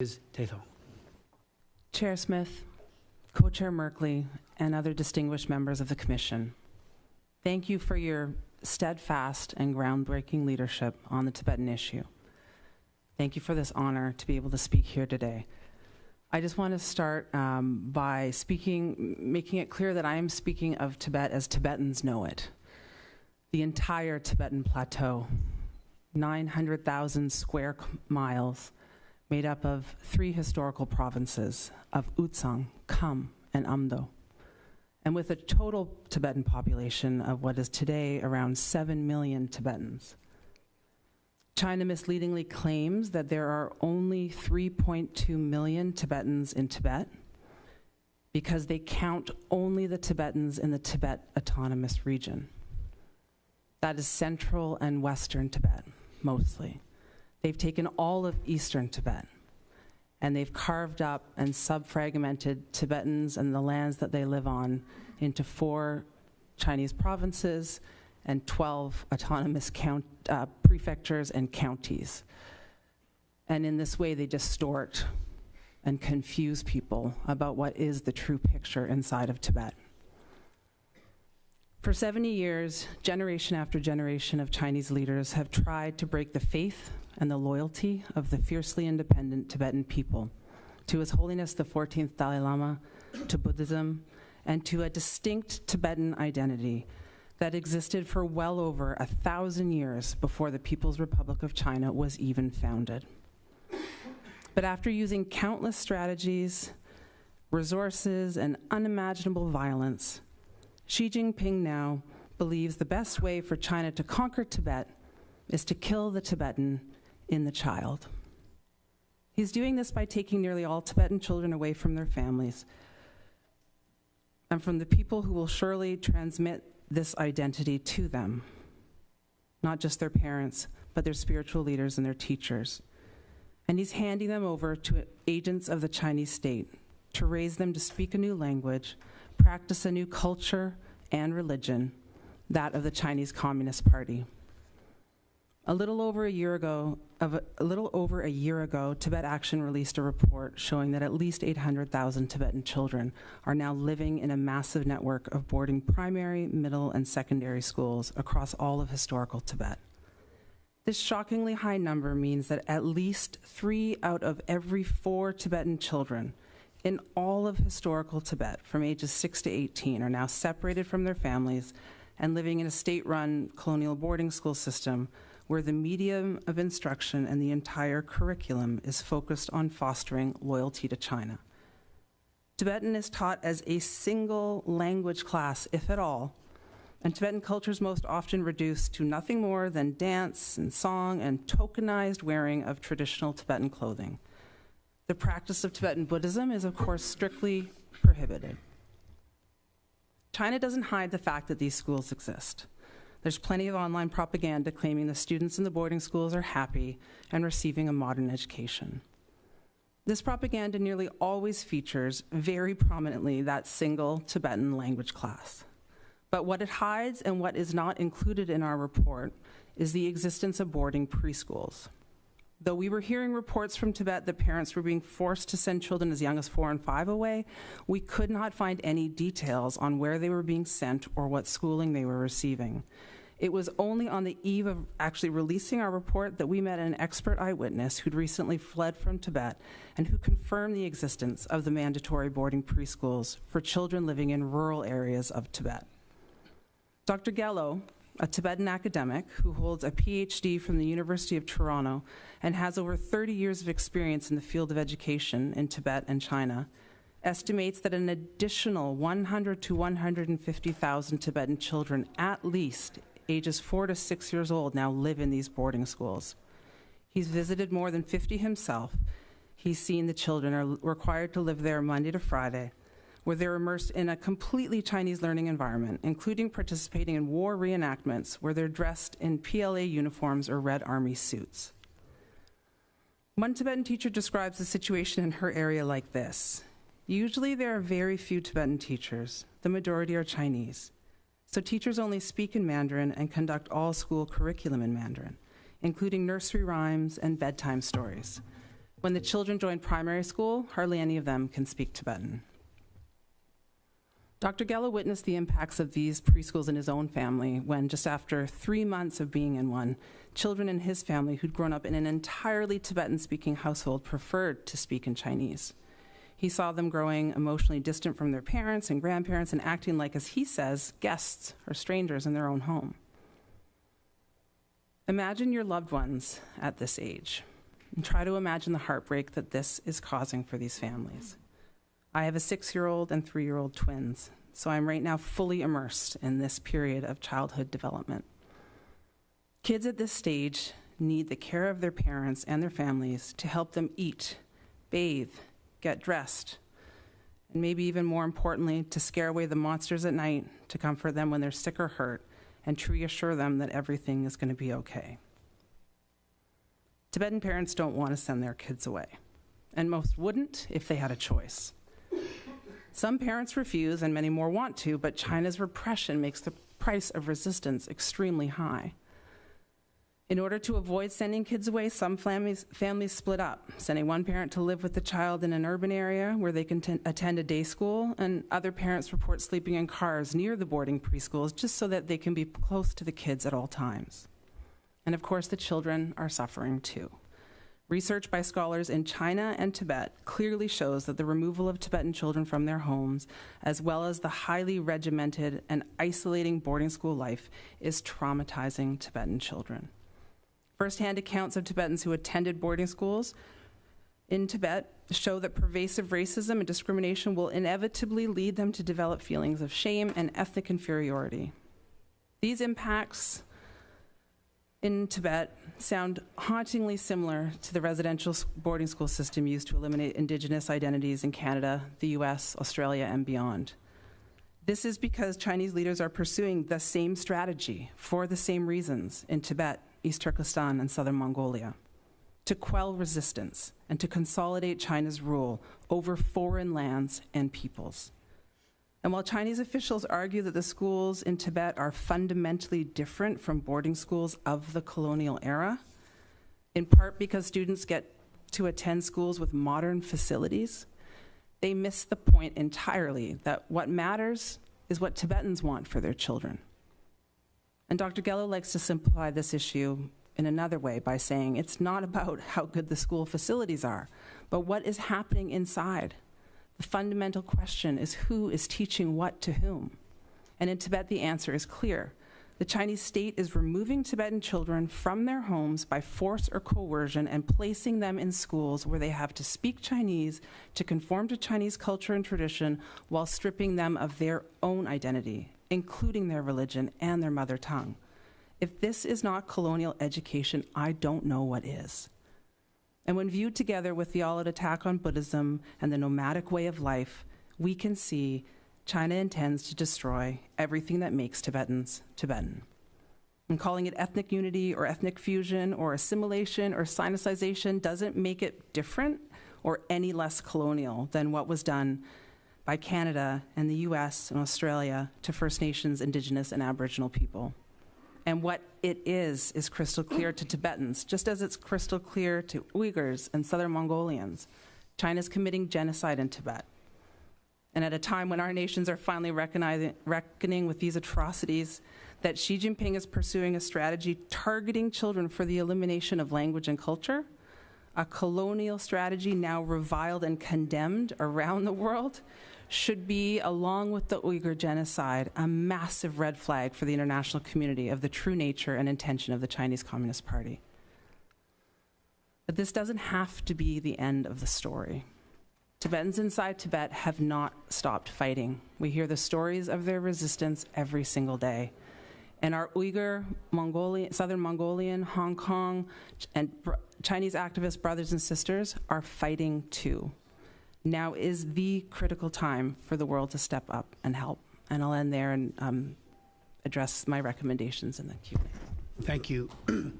Ms. Chair Smith, Co-Chair Merkley, and other distinguished members of the Commission, thank you for your steadfast and groundbreaking leadership on the Tibetan issue. Thank you for this honor to be able to speak here today. I just want to start um, by speaking, making it clear that I am speaking of Tibet as Tibetans know it. The entire Tibetan plateau, 900,000 square miles, made up of three historical provinces of Utsang, Kham, and Amdo. And with a total Tibetan population of what is today around 7 million Tibetans. China misleadingly claims that there are only 3.2 million Tibetans in Tibet because they count only the Tibetans in the Tibet Autonomous Region. That is central and western Tibet, mostly. They've taken all of eastern Tibet and they've carved up and subfragmented Tibetans and the lands that they live on into four Chinese provinces and 12 autonomous count, uh, prefectures and counties. And in this way, they distort and confuse people about what is the true picture inside of Tibet. For 70 years, generation after generation of Chinese leaders have tried to break the faith and the loyalty of the fiercely independent Tibetan people to His Holiness the 14th Dalai Lama, to Buddhism, and to a distinct Tibetan identity that existed for well over a thousand years before the People's Republic of China was even founded. But after using countless strategies, resources, and unimaginable violence, Xi Jinping now believes the best way for China to conquer Tibet is to kill the Tibetan in the child. He's doing this by taking nearly all Tibetan children away from their families and from the people who will surely transmit this identity to them, not just their parents, but their spiritual leaders and their teachers. And he's handing them over to agents of the Chinese state to raise them to speak a new language, practice a new culture and religion, that of the Chinese Communist Party. A little over a year ago, a, a, little over a year ago, Tibet Action released a report showing that at least 800,000 Tibetan children are now living in a massive network of boarding primary, middle, and secondary schools across all of historical Tibet. This shockingly high number means that at least three out of every four Tibetan children in all of historical Tibet from ages 6 to 18 are now separated from their families and living in a state-run colonial boarding school system where the medium of instruction and the entire curriculum is focused on fostering loyalty to China. Tibetan is taught as a single language class, if at all, and Tibetan culture is most often reduced to nothing more than dance and song and tokenized wearing of traditional Tibetan clothing. The practice of Tibetan Buddhism is, of course, strictly prohibited. China doesn't hide the fact that these schools exist. There's plenty of online propaganda claiming the students in the boarding schools are happy and receiving a modern education. This propaganda nearly always features very prominently that single Tibetan language class. But what it hides and what is not included in our report is the existence of boarding preschools. Though we were hearing reports from Tibet that parents were being forced to send children as young as four and five away, we could not find any details on where they were being sent or what schooling they were receiving. It was only on the eve of actually releasing our report that we met an expert eyewitness who'd recently fled from Tibet and who confirmed the existence of the mandatory boarding preschools for children living in rural areas of Tibet. Dr. Gyal Lo, a Tibetan academic who holds a PhD from the University of Toronto and has over 30 years of experience in the field of education in Tibet and China, estimates that an additional 100 to 150,000 Tibetan children at least ages four to six years old now live in these boarding schools. He's visited more than 50 himself. He's seen the children are required to live there Monday to Friday, where they're immersed in a completely Chinese learning environment, including participating in war reenactments where they're dressed in PLA uniforms or Red Army suits. One Tibetan teacher describes the situation in her area like this. Usually there are very few Tibetan teachers. The majority are Chinese. So teachers only speak in Mandarin and conduct all school curriculum in Mandarin, including nursery rhymes and bedtime stories. When the children join primary school, hardly any of them can speak Tibetan. Dr. Gyal Lo witnessed the impacts of these preschools in his own family when, just after three months of being in one, children in his family who'd grown up in an entirely Tibetan speaking household preferred to speak in Chinese. He saw them growing emotionally distant from their parents and grandparents and acting like, as he says, guests or strangers in their own home. Imagine your loved ones at this age and try to imagine the heartbreak that this is causing for these families. I have a six year old and three year old twins, so I'm right now fully immersed in this period of childhood development. Kids at this stage need the care of their parents and their families to help them eat, bathe, get dressed, and maybe even more importantly, to scare away the monsters at night, to comfort them when they're sick or hurt, and to reassure them that everything is going to be okay. Tibetan parents don't want to send their kids away, and most wouldn't if they had a choice. Some parents refuse, and many more want to, but China's repression makes the price of resistance extremely high. In order to avoid sending kids away, some families, families split up, sending one parent to live with the child in an urban area where they can attend a day school, and other parents report sleeping in cars near the boarding preschools just so that they can be close to the kids at all times. And of course, the children are suffering too. Research by scholars in China and Tibet clearly shows that the removal of Tibetan children from their homes, as well as the highly regimented and isolating boarding school life, is traumatizing Tibetan children. First-hand accounts of Tibetans who attended boarding schools in Tibet show that pervasive racism and discrimination will inevitably lead them to develop feelings of shame and ethnic inferiority. These impacts in Tibet sound hauntingly similar to the residential boarding school system used to eliminate Indigenous identities in Canada, the US, Australia, and beyond. This is because Chinese leaders are pursuing the same strategy for the same reasons in Tibet East Turkestan, and southern Mongolia, to quell resistance and to consolidate China's rule over foreign lands and peoples. And while Chinese officials argue that the schools in Tibet are fundamentally different from boarding schools of the colonial era, in part because students get to attend schools with modern facilities, they miss the point entirely that what matters is what Tibetans want for their children. And Dr. Gyal Lo likes to simplify this issue in another way by saying it's not about how good the school facilities are, but what is happening inside. The fundamental question is who is teaching what to whom? And in Tibet, the answer is clear. The Chinese state is removing Tibetan children from their homes by force or coercion and placing them in schools where they have to speak Chinese to conform to Chinese culture and tradition while stripping them of their own identity including their religion and their mother tongue. If this is not colonial education, I don't know what is. And when viewed together with the all out attack on Buddhism and the nomadic way of life, we can see China intends to destroy everything that makes Tibetans Tibetan. And calling it ethnic unity or ethnic fusion or assimilation or sinicization doesn't make it different or any less colonial than what was done by Canada and the US and Australia to First Nations, Indigenous, and Aboriginal people. And what it is, is crystal clear to Tibetans, just as it's crystal clear to Uyghurs and Southern Mongolians. China's committing genocide in Tibet. And at a time when our nations are finally reckoning with these atrocities, that Xi Jinping is pursuing a strategy targeting children for the elimination of language and culture, a colonial strategy now reviled and condemned around the world, should be, along with the Uyghur genocide, a massive red flag for the international community of the true nature and intention of the Chinese Communist Party. But this doesn't have to be the end of the story. Tibetans inside Tibet have not stopped fighting. We hear the stories of their resistance every single day. And our Uyghur, Mongolian, Southern Mongolian, Hong Kong, and Chinese activist brothers and sisters are fighting too now is the critical time for the world to step up and help. And I'll end there and um, address my recommendations in the Q&A. Thank you.